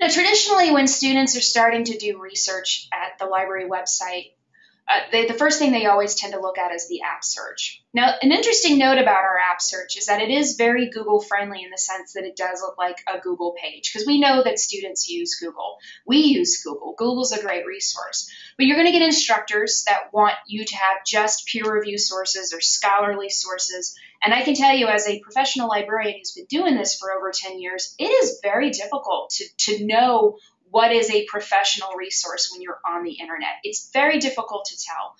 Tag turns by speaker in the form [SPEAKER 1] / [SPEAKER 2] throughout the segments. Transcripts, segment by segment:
[SPEAKER 1] Now, traditionally, when students are starting to do research at the library website, uh, they, the first thing they always tend to look at is the app search. Now, an interesting note about our app search is that it is very Google friendly in the sense that it does look like a Google page because we know that students use Google. We use Google. Google's a great resource. But you're going to get instructors that want you to have just peer review sources or scholarly sources. And I can tell you, as a professional librarian who's been doing this for over 10 years, it is very difficult to, to know what is a professional resource when you're on the internet. It's very difficult to tell.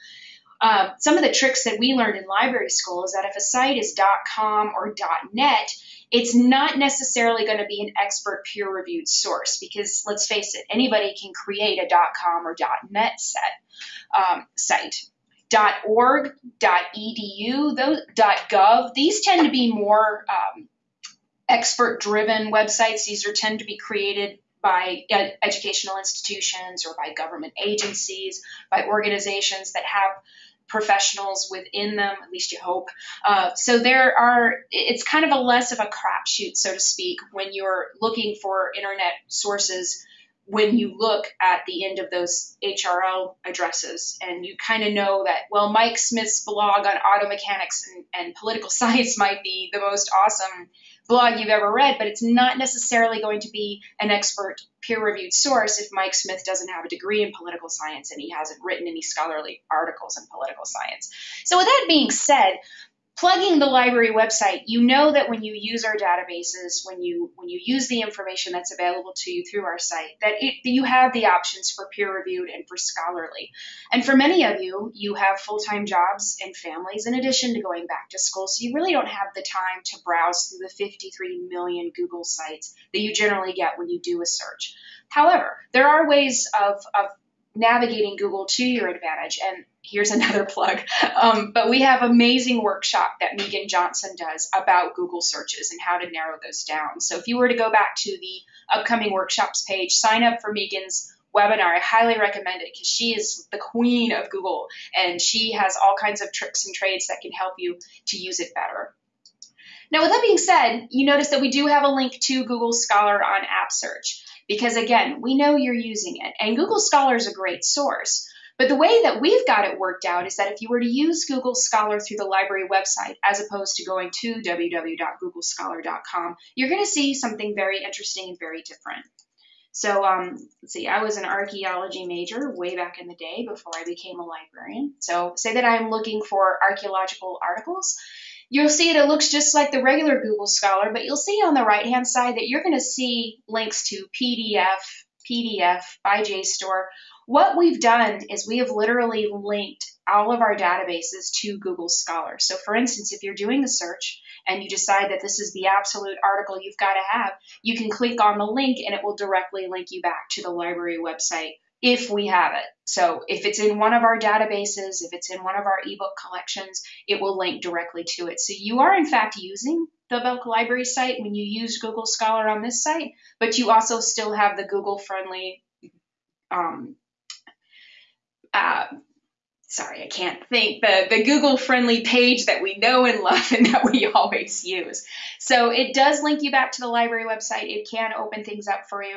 [SPEAKER 1] Um, some of the tricks that we learned in library school is that if a site is .com or .net, it's not necessarily going to be an expert peer-reviewed source because let's face it, anybody can create a .com or .net set um, site. .org, .edu, those, .gov, these tend to be more um, expert-driven websites. These are tend to be created by educational institutions or by government agencies, by organizations that have professionals within them, at least you hope. Uh, so there are, it's kind of a less of a crapshoot, so to speak, when you're looking for internet sources when you look at the end of those URL addresses and you kind of know that, well, Mike Smith's blog on auto mechanics and, and political science might be the most awesome blog you've ever read, but it's not necessarily going to be an expert peer reviewed source if Mike Smith doesn't have a degree in political science and he hasn't written any scholarly articles in political science. So, with that being said, plugging the library website, you know that when you use our databases, when you when you use the information that's available to you through our site, that, it, that you have the options for peer reviewed and for scholarly. And for many of you, you have full time jobs and families in addition to going back to school, so you really don't have the time to browse through the 53 million Google sites that you generally get when you do a search. However, there are ways of, of navigating Google to your advantage. And here's another plug. Um, but we have amazing workshop that Megan Johnson does about Google searches and how to narrow those down. So if you were to go back to the upcoming workshops page, sign up for Megan's webinar. I highly recommend it because she is the queen of Google and she has all kinds of tricks and trades that can help you to use it better. Now, with that being said, you notice that we do have a link to Google Scholar on App Search because again, we know you're using it and Google Scholar is a great source. But the way that we've got it worked out is that if you were to use Google Scholar through the library website, as opposed to going to www.googlescholar.com, you're going to see something very interesting and very different. So, um, let's see, I was an archaeology major way back in the day before I became a librarian. So, say that I'm looking for archaeological articles you'll see it, it looks just like the regular Google Scholar, but you'll see on the right hand side that you're going to see links to PDF, PDF by JSTOR. What we've done is we have literally linked all of our databases to Google Scholar. So, for instance, if you're doing a search and you decide that this is the absolute article you've got to have, you can click on the link and it will directly link you back to the library website if we have it. So if it's in one of our databases, if it's in one of our ebook collections, it will link directly to it. So you are in fact using the Belk Library site when you use Google Scholar on this site, but you also still have the Google friendly um, uh, sorry, I can't think, the, the Google friendly page that we know and love and that we always use. So it does link you back to the library website. It can open things up for you.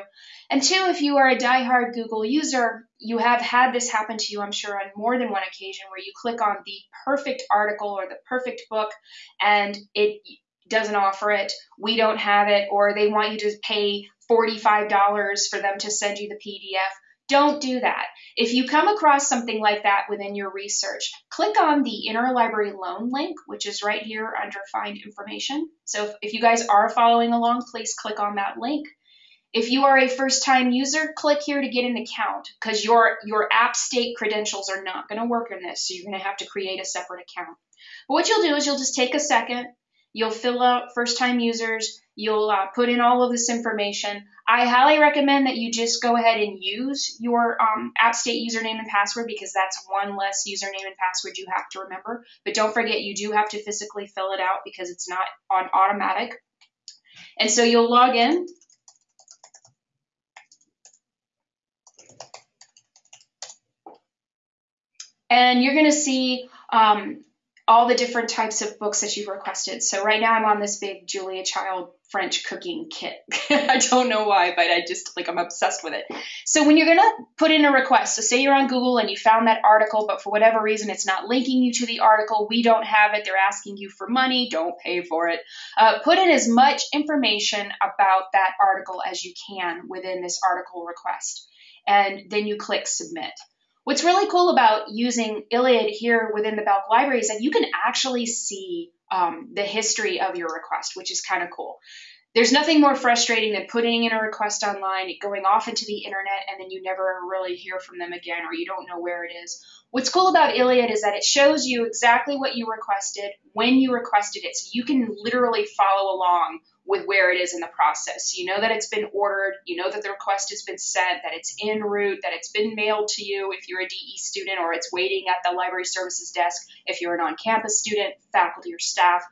[SPEAKER 1] And two, if you are a die-hard Google user, you have had this happen to you, I'm sure, on more than one occasion where you click on the perfect article or the perfect book and it doesn't offer it, we don't have it, or they want you to pay $45 for them to send you the PDF don't do that. If you come across something like that within your research, click on the interlibrary loan link, which is right here under find information. So if, if you guys are following along, please click on that link. If you are a first time user, click here to get an account because your, your app state credentials are not going to work in this. So you're going to have to create a separate account. But what you'll do is you'll just take a second, you'll fill out first time users, you'll uh, put in all of this information. I highly recommend that you just go ahead and use your um, App State username and password because that's one less username and password you have to remember. But don't forget, you do have to physically fill it out because it's not on automatic. And so you'll log in. And you're going to see um, all the different types of books that you've requested. So right now I'm on this big Julia Child French cooking kit. I don't know why, but I just like I'm obsessed with it. So when you're gonna put in a request, so say you're on Google and you found that article, but for whatever reason it's not linking you to the article, we don't have it, they're asking you for money, don't pay for it. Uh, put in as much information about that article as you can within this article request, and then you click submit. What's really cool about using ILLiad here within the Belk library is that you can actually see um, the history of your request, which is kind of cool. There's nothing more frustrating than putting in a request online, going off into the internet, and then you never really hear from them again or you don't know where it is. What's cool about ILLiad is that it shows you exactly what you requested, when you requested it, so you can literally follow along with where it is in the process. You know that it's been ordered, you know that the request has been sent, that it's en route, that it's been mailed to you if you're a DE student, or it's waiting at the library services desk if you're an on campus student, faculty, or staff.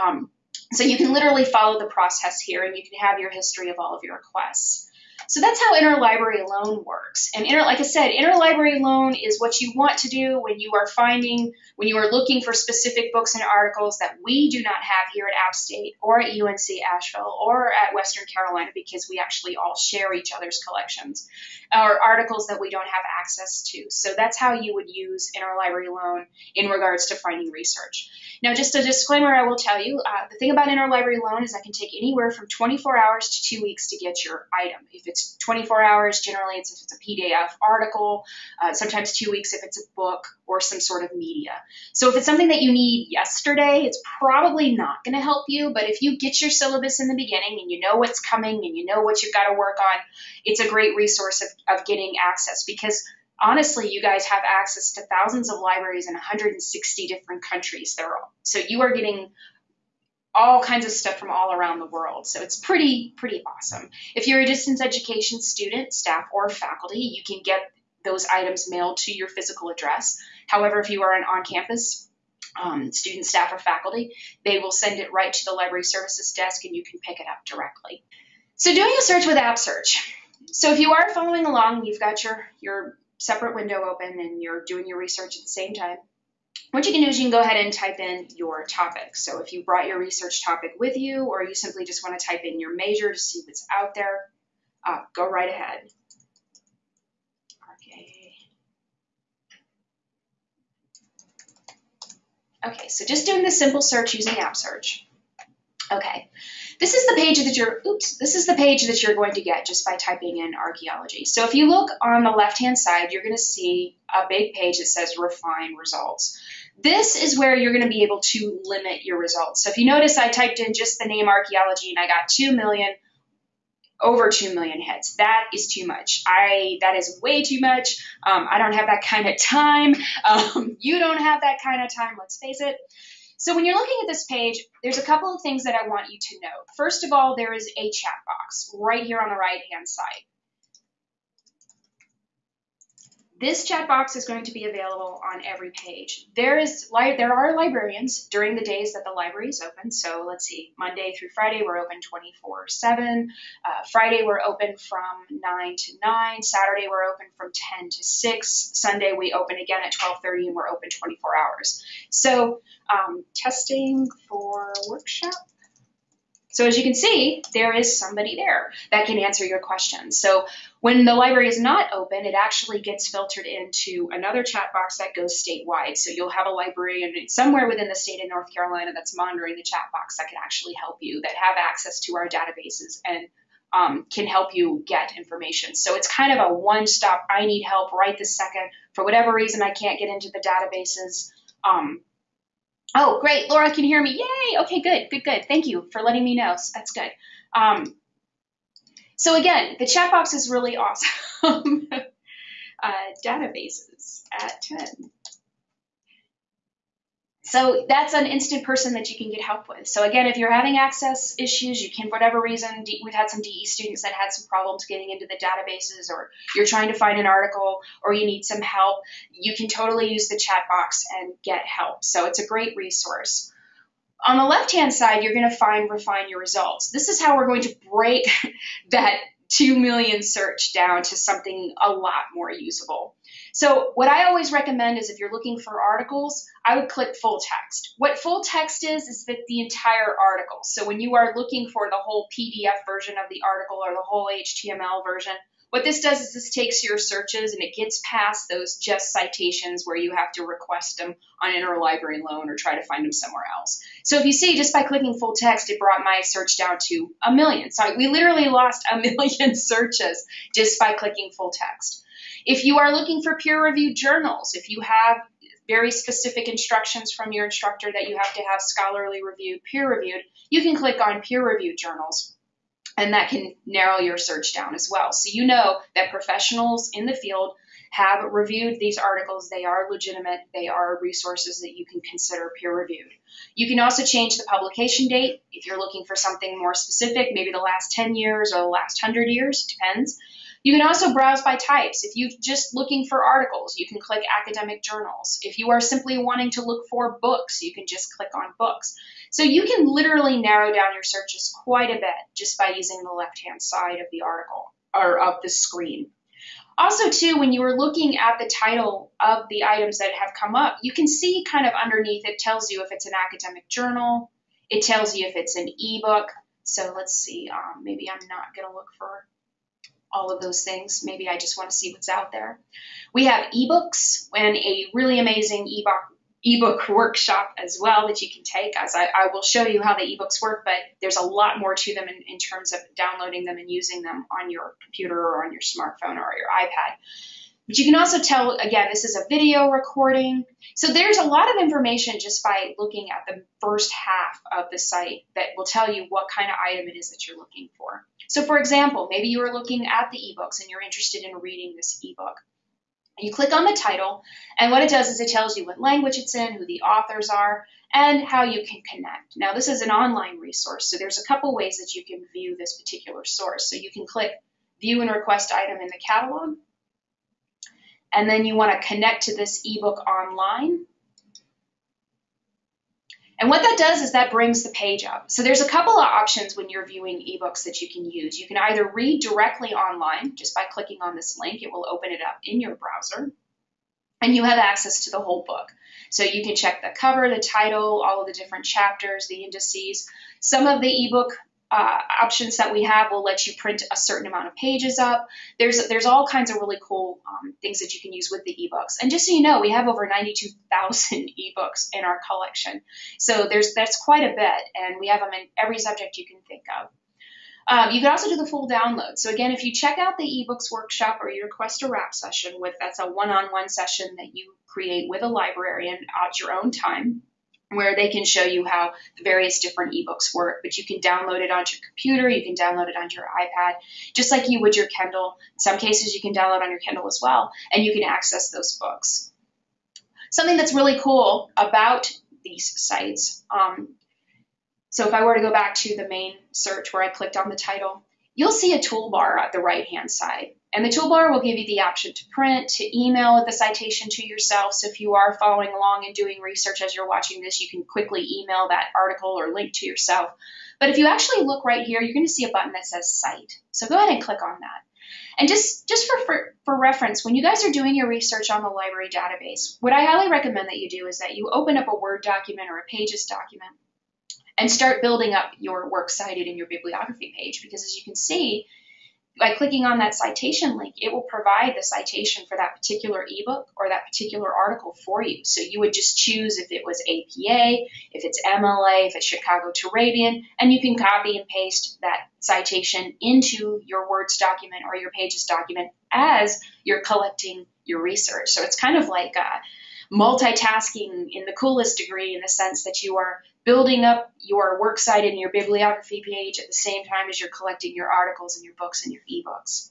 [SPEAKER 1] Um, so you can literally follow the process here and you can have your history of all of your requests. So that's how interlibrary loan works. And inter, like I said, interlibrary loan is what you want to do when you are finding, when you are looking for specific books and articles that we do not have here at App State or at UNC Asheville or at Western Carolina because we actually all share each other's collections or articles that we don't have access to. So that's how you would use interlibrary loan in regards to finding research. Now, just a disclaimer I will tell you, uh, the thing about interlibrary loan is that can take anywhere from 24 hours to two weeks to get your item. If it's 24 hours. Generally, it's if it's a PDF article, uh, sometimes two weeks if it's a book or some sort of media. So if it's something that you need yesterday, it's probably not going to help you. But if you get your syllabus in the beginning and you know what's coming and you know what you've got to work on, it's a great resource of, of getting access because honestly, you guys have access to thousands of libraries in 160 different countries. So you are getting all kinds of stuff from all around the world. So it's pretty, pretty awesome. If you're a distance education student, staff, or faculty, you can get those items mailed to your physical address. However, if you are an on campus um, student, staff, or faculty, they will send it right to the library services desk and you can pick it up directly. So doing a search with App Search. So if you are following along, you've got your, your separate window open and you're doing your research at the same time, what you can do is you can go ahead and type in your topic. So if you brought your research topic with you, or you simply just want to type in your major to see what's out there, uh, go right ahead. Okay. Okay, so just doing the simple search using App Search. Okay, this is the page that you're, oops, this is the page that you're going to get just by typing in archaeology. So if you look on the left-hand side, you're going to see a big page that says refine results. This is where you're going to be able to limit your results. So if you notice, I typed in just the name archaeology and I got 2 million, over 2 million hits. That is too much. I, that is way too much. Um, I don't have that kind of time. Um, you don't have that kind of time, let's face it. So when you're looking at this page, there's a couple of things that I want you to know. First of all, there is a chat box right here on the right hand side. This chat box is going to be available on every page. There is there are librarians during the days that the library is open. So let's see, Monday through Friday we're open 24/7. Uh, Friday we're open from 9 to 9. Saturday we're open from 10 to 6. Sunday we open again at 12:30 and we're open 24 hours. So um, testing for workshop so as you can see, there is somebody there that can answer your questions. So when the library is not open, it actually gets filtered into another chat box that goes statewide. So you'll have a librarian somewhere within the state of North Carolina that's monitoring the chat box that can actually help you, that have access to our databases and um, can help you get information. So it's kind of a one-stop, I need help right this second. For whatever reason, I can't get into the databases. Um, Oh, great. Laura can hear me. Yay. Okay, good, good, good. Thank you for letting me know. So that's good. Um, so again, the chat box is really awesome. uh, databases at 10. So that's an instant person that you can get help with. So again, if you're having access issues, you can, for whatever reason, we've had some DE students that had some problems getting into the databases, or you're trying to find an article, or you need some help, you can totally use the chat box and get help. So it's a great resource. On the left-hand side, you're going to find refine your results. This is how we're going to break that 2 million search down to something a lot more usable. So what I always recommend is if you're looking for articles, I would click full text. What full text is, is that the entire article. So when you are looking for the whole PDF version of the article or the whole HTML version, what this does is this takes your searches and it gets past those just citations where you have to request them on interlibrary loan or try to find them somewhere else. So if you see, just by clicking full text, it brought my search down to a million. So we literally lost a million searches just by clicking full text. If you are looking for peer-reviewed journals, if you have very specific instructions from your instructor that you have to have scholarly reviewed, peer-reviewed, you can click on peer-reviewed journals and that can narrow your search down as well. So you know that professionals in the field have reviewed these articles. They are legitimate. They are resources that you can consider peer reviewed. You can also change the publication date if you're looking for something more specific, maybe the last 10 years or the last 100 years, depends. You can also browse by types. If you're just looking for articles, you can click academic journals. If you are simply wanting to look for books, you can just click on books. So you can literally narrow down your searches quite a bit just by using the left-hand side of the article or of the screen. Also, too, when you are looking at the title of the items that have come up, you can see kind of underneath it tells you if it's an academic journal, it tells you if it's an ebook. So let's see, um, maybe I'm not going to look for all of those things. Maybe I just want to see what's out there. We have ebooks and a really amazing ebook ebook workshop as well that you can take as I, I, will show you how the ebooks work but there's a lot more to them in, in terms of downloading them and using them on your computer or on your smartphone or your ipad but you can also tell again this is a video recording so there's a lot of information just by looking at the first half of the site that will tell you what kind of item it is that you're looking for so for example maybe you are looking at the ebooks and you're interested in reading this ebook you click on the title, and what it does is it tells you what language it's in, who the authors are, and how you can connect. Now, this is an online resource, so there's a couple ways that you can view this particular source. So you can click View and Request Item in the catalog, and then you want to connect to this ebook online. And what that does is that brings the page up. So there's a couple of options when you're viewing ebooks that you can use. You can either read directly online just by clicking on this link. It will open it up in your browser. And you have access to the whole book. So you can check the cover, the title, all of the different chapters, the indices. Some of the ebook uh, options that we have will let you print a certain amount of pages up. There's there's all kinds of really cool um, things that you can use with the ebooks. And just so you know, we have over 92,000 ebooks in our collection. So there's that's quite a bit, and we have them in every subject you can think of. Um, you can also do the full download. So again, if you check out the ebooks workshop or you request a wrap session with that's a one-on-one session that you create with a librarian at your own time where they can show you how the various different ebooks work. But you can download it onto your computer, you can download it onto your iPad, just like you would your Kindle. In some cases, you can download on your Kindle as well, and you can access those books. Something that's really cool about these sites. Um, so if I were to go back to the main search where I clicked on the title, you'll see a toolbar at the right hand side. And the toolbar will give you the option to print, to email the citation to yourself. So if you are following along and doing research as you're watching this, you can quickly email that article or link to yourself. But if you actually look right here, you're going to see a button that says Cite. So go ahead and click on that. And just, just for, for, for reference, when you guys are doing your research on the library database, what I highly recommend that you do is that you open up a Word document or a Pages document and start building up your works cited in your bibliography page because as you can see, by clicking on that citation link, it will provide the citation for that particular ebook or that particular article for you. So you would just choose if it was APA, if it's MLA, if it's Chicago Turabian, and you can copy and paste that citation into your Words document or your Pages document as you're collecting your research. So it's kind of like uh, multitasking in the coolest degree in the sense that you are building up your works cited in your bibliography page at the same time as you're collecting your articles and your books and your ebooks.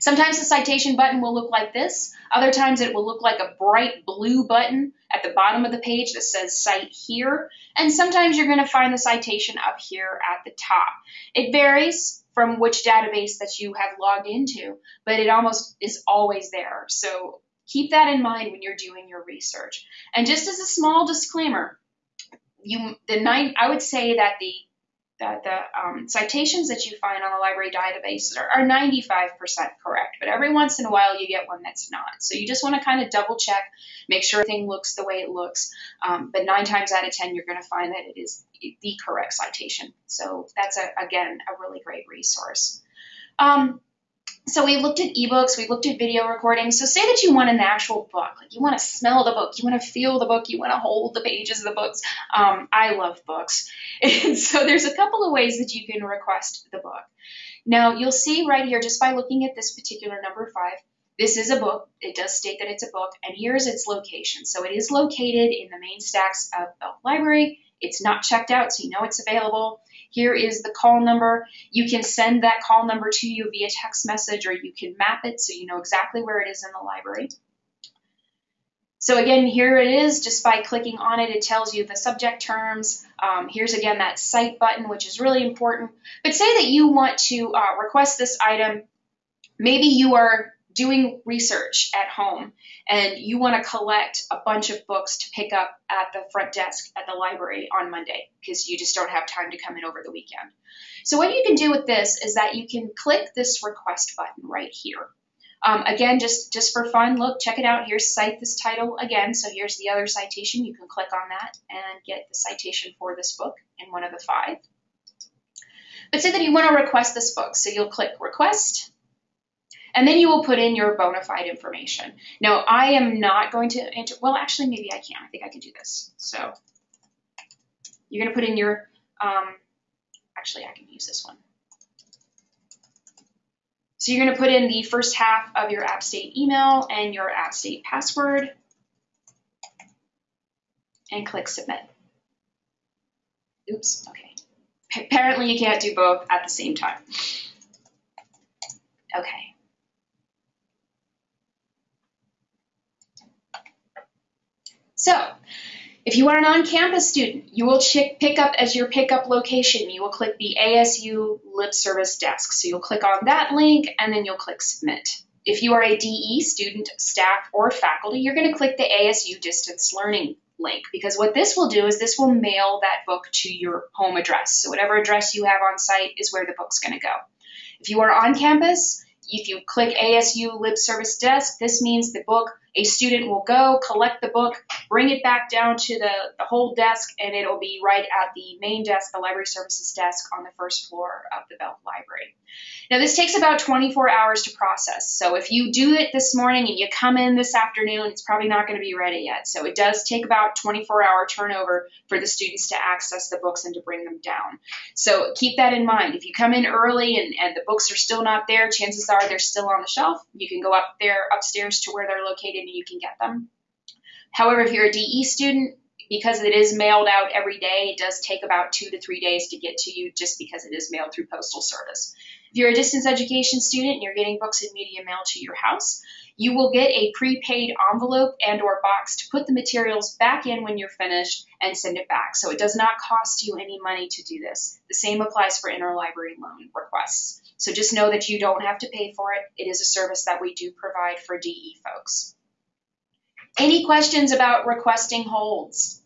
[SPEAKER 1] Sometimes the citation button will look like this. Other times it will look like a bright blue button at the bottom of the page that says Cite Here. And sometimes you're going to find the citation up here at the top. It varies from which database that you have logged into, but it almost is always there. So keep that in mind when you're doing your research. And just as a small disclaimer, you the nine I would say that the that the um, citations that you find on the library databases are, are 95% correct, but every once in a while you get one that's not. So you just want to kind of double check, make sure everything looks the way it looks. Um, but nine times out of 10, you're going to find that it is the correct citation. So that's, a, again, a really great resource. Um, so we looked at ebooks, we looked at video recordings. So say that you want an actual book, like you want to smell the book, you want to feel the book, you want to hold the pages of the books. Um, I love books, and so there's a couple of ways that you can request the book. Now you'll see right here, just by looking at this particular number five, this is a book. It does state that it's a book, and here's its location. So it is located in the main stacks of Belk Library. It's not checked out, so you know it's available. Here is the call number. You can send that call number to you via text message or you can map it so you know exactly where it is in the library. So again, here it is. Just by clicking on it, it tells you the subject terms. Um, here's again that cite button, which is really important. But say that you want to uh, request this item. Maybe you are doing research at home and you want to collect a bunch of books to pick up at the front desk at the library on Monday because you just don't have time to come in over the weekend. So what you can do with this is that you can click this request button right here. Um, again, just, just for fun, look, check it out. Here's cite this title again. So here's the other citation. You can click on that and get the citation for this book in one of the five. But say that you want to request this book. So you'll click request and then you will put in your bona fide information. Now, I am not going to enter, well, actually, maybe I can. I think I can do this. So you're going to put in your, um, actually, I can use this one. So you're going to put in the first half of your App State email and your App State password and click submit. Oops, okay. Apparently you can't do both at the same time. Okay. So, if you are an on-campus student, you will pick up as your pickup location. You will click the ASU Lib Service desk. So you'll click on that link and then you'll click submit. If you are a DE student, staff, or faculty, you're going to click the ASU distance learning link because what this will do is this will mail that book to your home address. So whatever address you have on site is where the book's going to go. If you are on campus, if you click ASU Lib Service Desk, this means the book, a student will go, collect the book, bring it back down to the, the whole desk, and it'll be right at the main desk, the library services desk on the first floor of the Belk Library. Now, this takes about 24 hours to process. So if you do it this morning and you come in this afternoon, it's probably not going to be ready yet. So it does take about 24 hour turnover for the students to access the books and to bring them down. So keep that in mind. If you come in early and, and the books are still not there, chances are they're still on the shelf. You can go up there upstairs to where they're located and you can get them. However, if you're a DE student, because it is mailed out every day, it does take about two to three days to get to you just because it is mailed through postal service. If you're a distance education student and you're getting books and media mailed to your house, you will get a prepaid envelope and or box to put the materials back in when you're finished and send it back. So it does not cost you any money to do this. The same applies for interlibrary loan requests. So just know that you don't have to pay for it. It is a service that we do provide for DE folks. Any questions about requesting holds?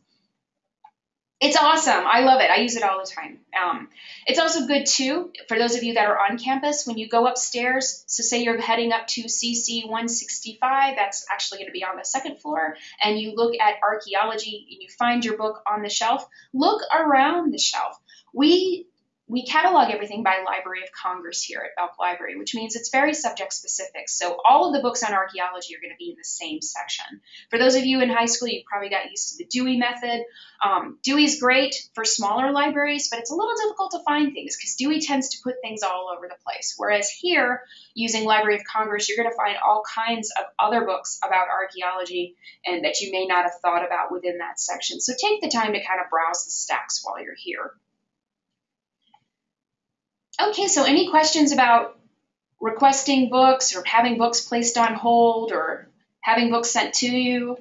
[SPEAKER 1] It's awesome. I love it. I use it all the time. Um, it's also good too for those of you that are on campus when you go upstairs. So, say you're heading up to CC 165, that's actually going to be on the second floor, and you look at archaeology and you find your book on the shelf, look around the shelf. We we catalog everything by Library of Congress here at Belk Library, which means it's very subject specific. So all of the books on archaeology are going to be in the same section. For those of you in high school, you probably got used to the Dewey method. Um, Dewey's great for smaller libraries, but it's a little difficult to find things because Dewey tends to put things all over the place. Whereas here, using Library of Congress, you're going to find all kinds of other books about archaeology and that you may not have thought about within that section. So take the time to kind of browse the stacks while you're here. Okay, so any questions about requesting books or having books placed on hold or having books sent to you?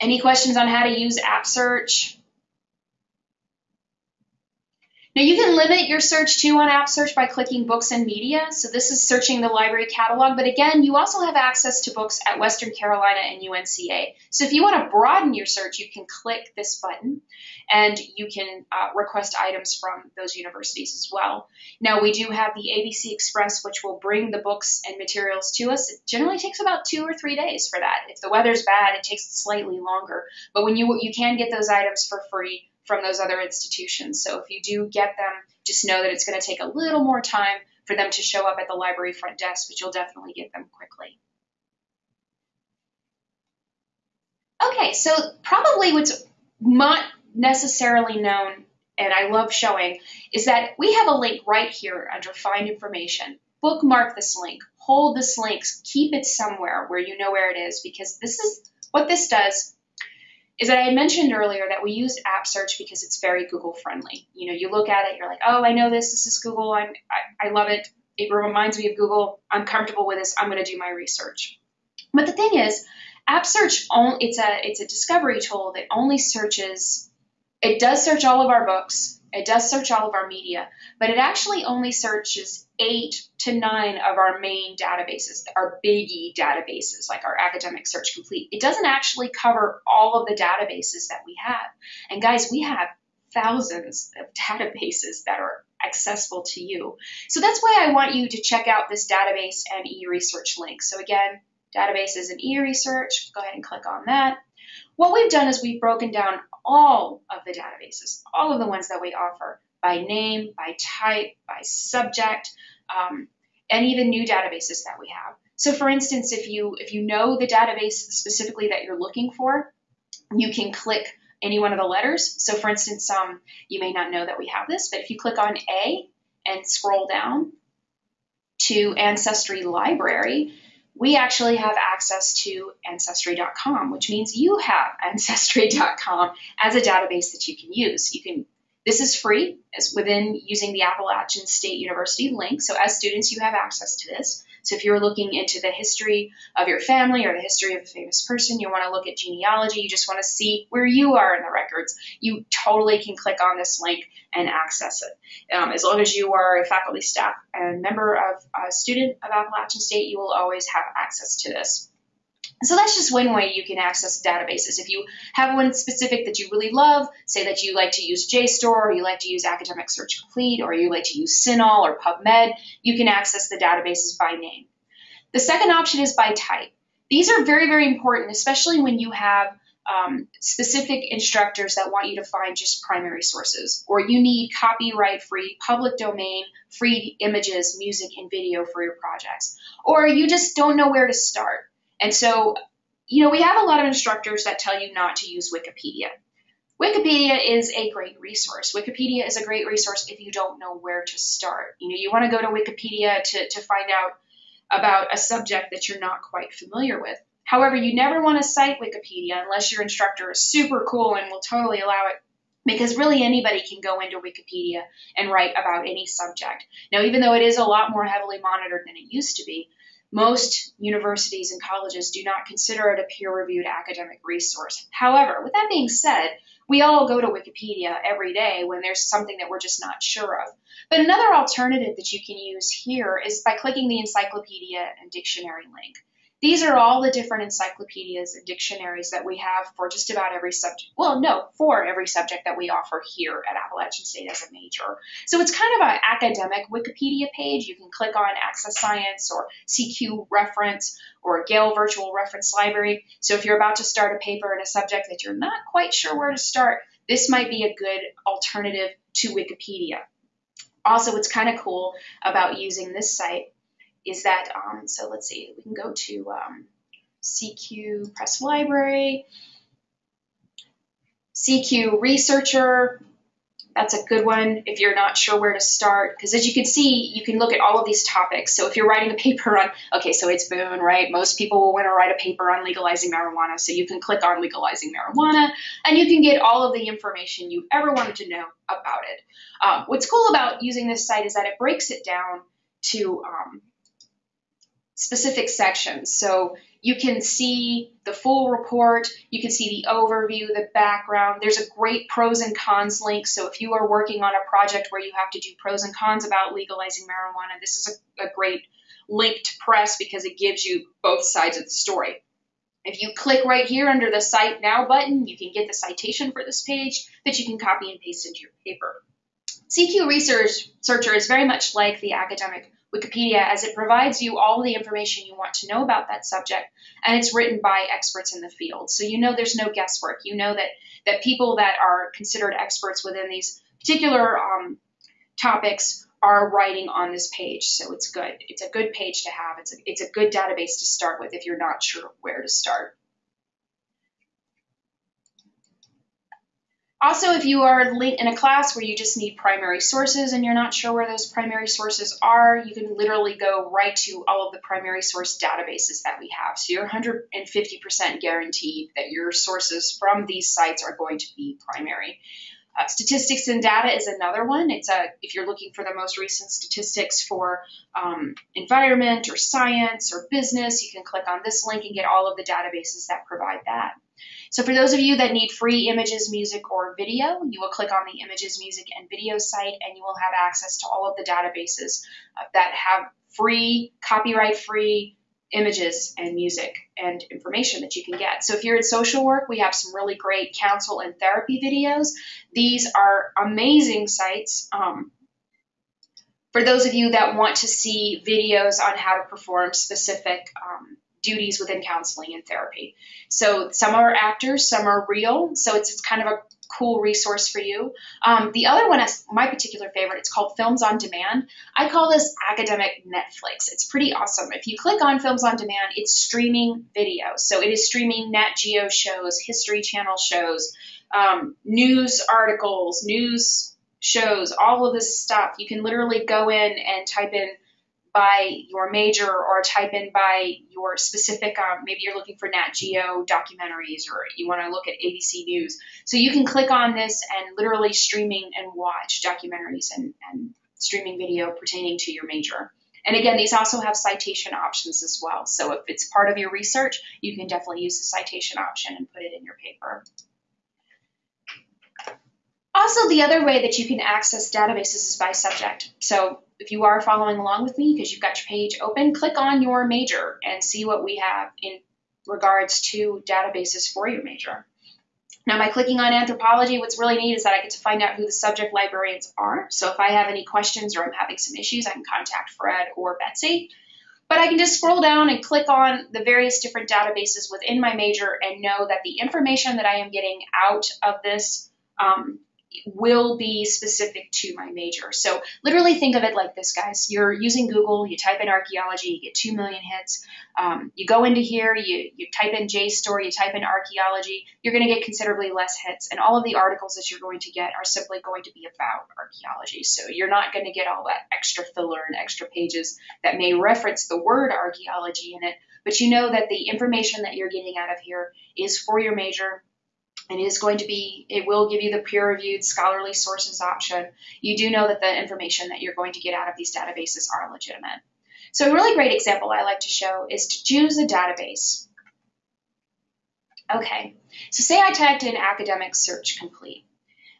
[SPEAKER 1] Any questions on how to use App Search? Now you can limit your search too on App Search by clicking Books and Media. So this is searching the library catalog, but again, you also have access to books at Western Carolina and UNCA. So if you want to broaden your search, you can click this button and you can uh, request items from those universities as well. Now we do have the ABC Express, which will bring the books and materials to us. It generally takes about two or three days for that. If the weather's bad, it takes slightly longer, but when you you can get those items for free from those other institutions. So if you do get them, just know that it's going to take a little more time for them to show up at the library front desk, but you'll definitely get them quickly. Okay, so probably what's not necessarily known, and I love showing, is that we have a link right here under Find Information. Bookmark this link, hold this link, keep it somewhere where you know where it is, because this is what this does is that I had mentioned earlier that we use app search because it's very Google friendly. You know, you look at it, you're like, oh, I know this. This is Google. I'm, I, I love it. It reminds me of Google. I'm comfortable with this. I'm going to do my research. But the thing is, app search only, it's, a it's a discovery tool that only searches. It does search all of our books. It does search all of our media, but it actually only searches eight to nine of our main databases, our biggie databases, like our Academic Search Complete. It doesn't actually cover all of the databases that we have. And guys, we have thousands of databases that are accessible to you. So that's why I want you to check out this database and e-research link. So again, databases and e-research, go ahead and click on that. What we've done is we've broken down all of the databases, all of the ones that we offer by name, by type, by subject, um, and even new databases that we have. So for instance, if you if you know the database specifically that you're looking for, you can click any one of the letters. So for instance, um, you may not know that we have this, but if you click on A and scroll down to Ancestry Library, we actually have access to Ancestry.com, which means you have Ancestry.com as a database that you can use. You can this is free as within using the Appalachian State University link. So as students, you have access to this. So if you're looking into the history of your family or the history of a famous person, you want to look at genealogy, you just want to see where you are in the records, you totally can click on this link and access it. Um, as long as you are a faculty, staff, and member of a student of Appalachian State, you will always have access to this. So that's just one way you can access databases. If you have one specific that you really love, say that you like to use JSTOR, or you like to use Academic Search Complete, or you like to use CINAHL or PubMed, you can access the databases by name. The second option is by type. These are very, very important, especially when you have um, specific instructors that want you to find just primary sources, or you need copyright free, public domain, free images, music, and video for your projects, or you just don't know where to start. And so, you know, we have a lot of instructors that tell you not to use Wikipedia. Wikipedia is a great resource. Wikipedia is a great resource if you don't know where to start. You know, you want to go to Wikipedia to, to find out about a subject that you're not quite familiar with. However, you never want to cite Wikipedia unless your instructor is super cool and will totally allow it because really anybody can go into Wikipedia and write about any subject. Now, even though it is a lot more heavily monitored than it used to be, most universities and colleges do not consider it a peer reviewed academic resource. However, with that being said, we all go to Wikipedia every day when there's something that we're just not sure of. But another alternative that you can use here is by clicking the encyclopedia and dictionary link. These are all the different encyclopedias and dictionaries that we have for just about every subject. Well, no, for every subject that we offer here at Appalachian State as a major. So it's kind of an academic Wikipedia page. You can click on Access Science or CQ Reference or Gale Virtual Reference Library. So if you're about to start a paper in a subject that you're not quite sure where to start, this might be a good alternative to Wikipedia. Also, what's kind of cool about using this site is that, um, so let's see, we can go to um, CQ Press Library, CQ Researcher, that's a good one if you're not sure where to start. Because as you can see, you can look at all of these topics. So if you're writing a paper on, okay, so it's Boone, right? Most people will want to write a paper on legalizing marijuana. So you can click on legalizing marijuana and you can get all of the information you ever wanted to know about it. Um, what's cool about using this site is that it breaks it down to um, specific sections. So you can see the full report, you can see the overview, the background. There's a great pros and cons link. So if you are working on a project where you have to do pros and cons about legalizing marijuana, this is a, a great link to press because it gives you both sides of the story. If you click right here under the Cite Now button, you can get the citation for this page that you can copy and paste into your paper. CQ Research Searcher is very much like the academic Wikipedia as it provides you all the information you want to know about that subject and it's written by experts in the field. So you know there's no guesswork. You know that, that people that are considered experts within these particular um, topics are writing on this page. So it's good. It's a good page to have. It's a, it's a good database to start with if you're not sure where to start. Also, if you are in a class where you just need primary sources and you're not sure where those primary sources are, you can literally go right to all of the primary source databases that we have. So you're 150% guaranteed that your sources from these sites are going to be primary. Uh, statistics and data is another one. It's a if you're looking for the most recent statistics for um, environment or science or business, you can click on this link and get all of the databases that provide that. So for those of you that need free images, music, or video, you will click on the images, music, and video site and you will have access to all of the databases uh, that have free, copyright free images and music and information that you can get. So if you're in social work, we have some really great counsel and therapy videos. These are amazing sites. Um, for those of you that want to see videos on how to perform specific um, duties within counseling and therapy. So some are actors, some are real. So it's, it's kind of a cool resource for you. Um, the other one is my particular favorite. It's called Films on Demand. I call this academic Netflix. It's pretty awesome. If you click on Films on Demand, it's streaming video. So it is streaming Nat Geo shows, History Channel shows, um, news articles, news shows, all of this stuff. You can literally go in and type in by your major or type in by your specific, um, maybe you're looking for Nat Geo documentaries or you want to look at ABC News. So you can click on this and literally streaming and watch documentaries and, and streaming video pertaining to your major. And again, these also have citation options as well. So if it's part of your research, you can definitely use the citation option and put it in your paper. Also, the other way that you can access databases is by subject. So if you are following along with me because you've got your page open, click on your major and see what we have in regards to databases for your major. Now, by clicking on anthropology, what's really neat is that I get to find out who the subject librarians are. So if I have any questions or I'm having some issues, I can contact Fred or Betsy. But I can just scroll down and click on the various different databases within my major and know that the information that I am getting out of this um, will be specific to my major. So literally think of it like this, guys. You're using Google, you type in archaeology, you get 2 million hits. Um, you go into here, you, you type in JSTOR, you type in archaeology, you're going to get considerably less hits. And all of the articles that you're going to get are simply going to be about archaeology. So you're not going to get all that extra filler and extra pages that may reference the word archaeology in it. But you know that the information that you're getting out of here is for your major it is going to be, it will give you the peer reviewed scholarly sources option. You do know that the information that you're going to get out of these databases are legitimate. So a really great example I like to show is to choose a database. Okay, so say I typed in academic search complete.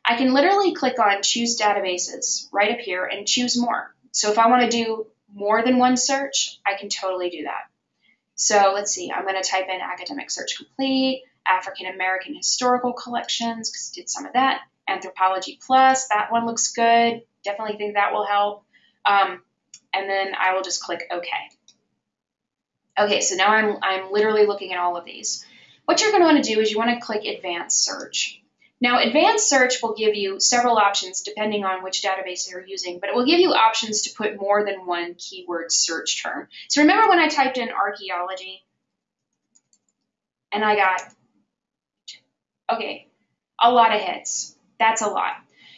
[SPEAKER 1] I can literally click on choose databases right up here and choose more. So if I want to do more than one search, I can totally do that. So let's see, I'm going to type in academic search complete. African American historical collections because did some of that. Anthropology Plus, that one looks good. Definitely think that will help. Um, and then I will just click OK. Okay, so now I'm, I'm literally looking at all of these. What you're going to want to do is you want to click Advanced Search. Now, Advanced Search will give you several options depending on which database you're using, but it will give you options to put more than one keyword search term. So remember when I typed in archaeology and I got Okay, a lot of hits. That's a lot.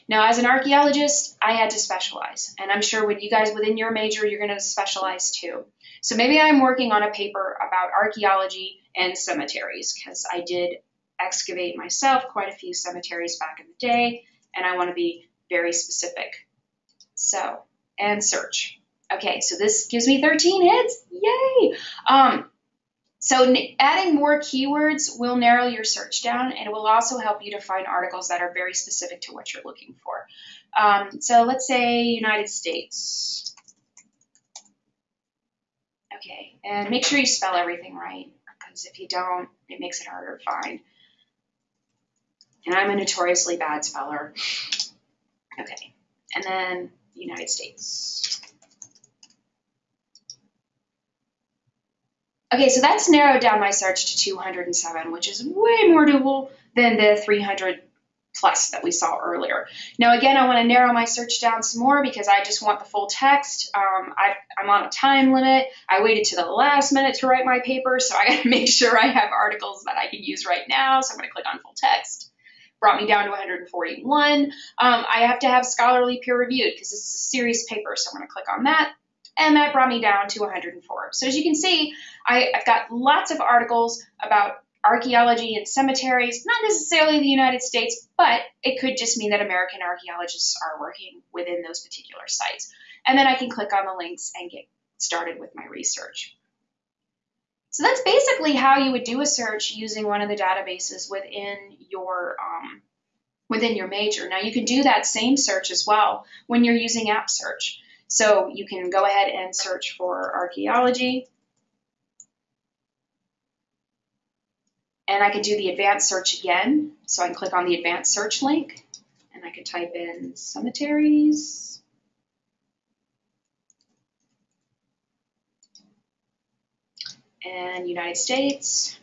[SPEAKER 1] Now, as an archaeologist, I had to specialize, and I'm sure when you guys within your major, you're going to specialize too. So maybe I'm working on a paper about archaeology and cemeteries because I did excavate myself quite a few cemeteries back in the day, and I want to be very specific. So, and search. Okay, so this gives me 13 hits. Yay! Um, So adding more keywords will narrow your search down and it will also help you to find articles that are very specific to what you're looking for. Um, so let's say United States. Okay, and make sure you spell everything right because if you don't, it makes it harder to find. And I'm a notoriously bad speller. Okay, and then United States. Okay, so that's narrowed down my search to 207, which is way more doable than the 300 plus that we saw earlier. Now, again, I want to narrow my search down some more because I just want the full text. Um, I, am on a time limit. I waited to the last minute to write my paper, so I got to make sure I have articles that I can use right now. So I'm going to click on full text. Brought me down to 141. Um, I have to have scholarly peer reviewed because this is a serious paper, so I'm going to click on that and that brought me down to 104. So as you can see, I, have got lots of articles about archaeology and cemeteries, not necessarily the United States, but it could just mean that American archaeologists are working within those particular sites. And then I can click on the links and get started with my research. So that's basically how you would do a search using one of the databases within your um, within your major. Now you can do that same search as well when you're using App Search. So you can go ahead and search for archaeology. And I could do the advanced search again. So I can click on the advanced search link and I could type in cemeteries. And United States.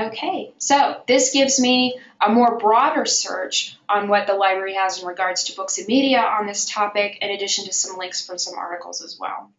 [SPEAKER 1] Okay, so this gives me a more broader search on what the library has in regards to books and media on this topic, in addition to some links from some articles as well.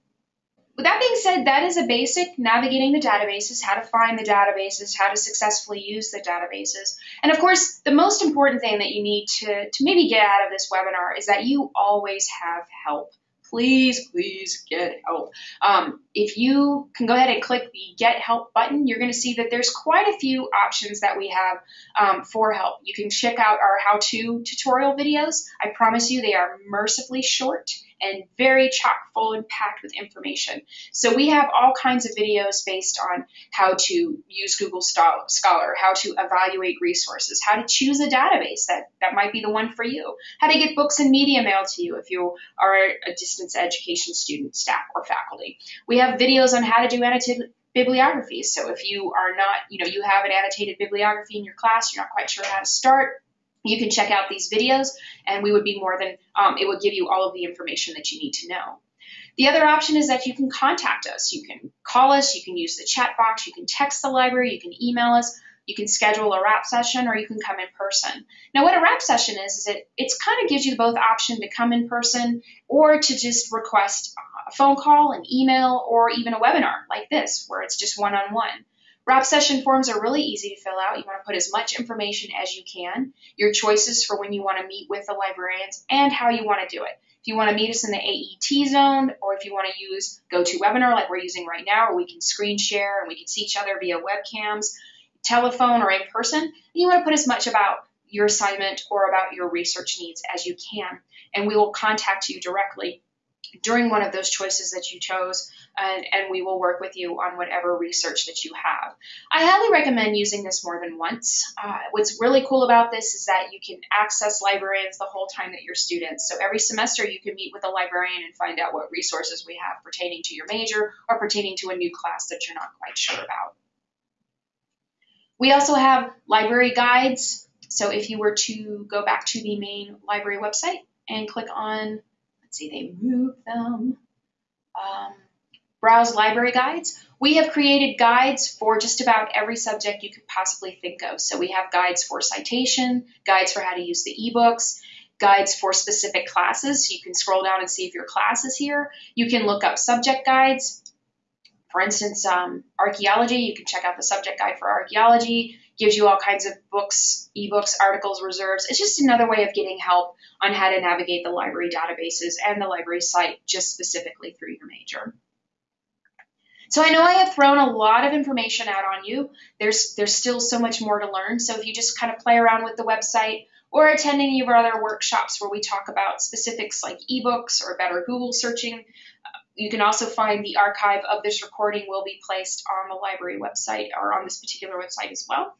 [SPEAKER 1] With that being said, that is a basic navigating the databases, how to find the databases, how to successfully use the databases. And of course, the most important thing that you need to, to maybe get out of this webinar is that you always have help please, please get help. Um, if you can go ahead and click the Get Help button, you're going to see that there's quite a few options that we have um, for help. You can check out our how-to tutorial videos. I promise you they are mercifully short and very chock full and packed with information. So we have all kinds of videos based on how to use Google Scholar, how to evaluate resources, how to choose a database that, that might be the one for you, how to get books and media mailed to you if you are a distance education student, staff, or faculty. We have videos on how to do annotated bibliographies. So if you are not, you know, you have an annotated bibliography in your class, you're not quite sure how to start, you can check out these videos and we would be more than, um, it would give you all of the information that you need to know. The other option is that you can contact us. You can call us, you can use the chat box, you can text the library, you can email us, you can schedule a wrap session, or you can come in person. Now, what a wrap session is, is it it's kind of gives you both option to come in person or to just request a phone call, an email, or even a webinar like this, where it's just one-on-one. -on -one. Wrap session forms are really easy to fill out. You want to put as much information as you can, your choices for when you want to meet with the librarians, and how you want to do it. If you want to meet us in the AET zone, or if you want to use GoToWebinar like we're using right now, where we can screen share and we can see each other via webcams, telephone, or in person, you want to put as much about your assignment or about your research needs as you can. And we will contact you directly during one of those choices that you chose, and, and, we will work with you on whatever research that you have. I highly recommend using this more than once. Uh, what's really cool about this is that you can access librarians the whole time that you're students. So every semester you can meet with a librarian and find out what resources we have pertaining to your major or pertaining to a new class that you're not quite sure about. We also have library guides. So if you were to go back to the main library website and click on Let's see, they move them. Um, browse library guides. We have created guides for just about every subject you could possibly think of. So we have guides for citation, guides for how to use the ebooks, guides for specific classes. You can scroll down and see if your class is here. You can look up subject guides. For instance, um, archaeology, you can check out the subject guide for archaeology gives you all kinds of books, ebooks, articles, reserves. It's just another way of getting help on how to navigate the library databases and the library site just specifically through your major. So I know I have thrown a lot of information out on you. There's there's still so much more to learn. So if you just kind of play around with the website or attend any of our other workshops where we talk about specifics like ebooks or better Google searching, uh, you can also find the archive of this recording will be placed on the library website or on this particular website as well.